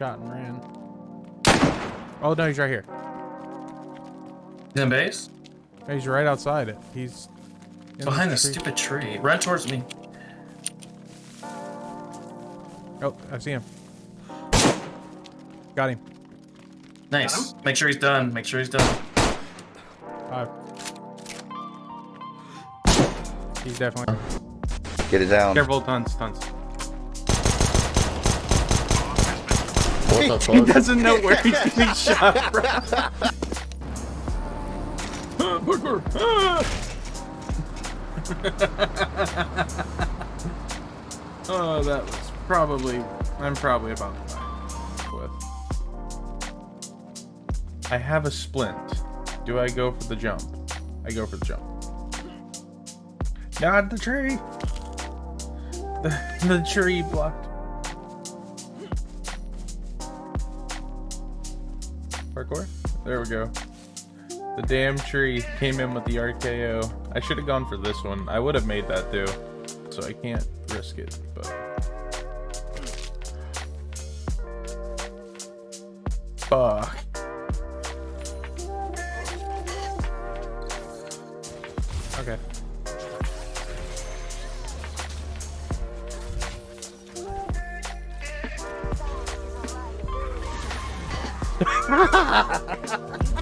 Shot and ran. Oh no, he's right here. He's in base? He's right outside it. He's Behind the tree. stupid tree. Run towards me. Oh, I see him. Got him. Nice. Make sure he's done. Make sure he's done. Five. He's definitely. Get it down. Careful, tons, tons. What the He fuck? doesn't know where he's getting shot from. oh, that was probably. I'm probably about to die with. I have a splint. Do I go for the jump? I go for the jump. Not the tree. The, the tree blocked. Parkour? There we go. The damn tree came in with the RKO. I should have gone for this one. I would have made that too. So I can't risk it, but. Fuck. Okay. Ha ha ha ha ha!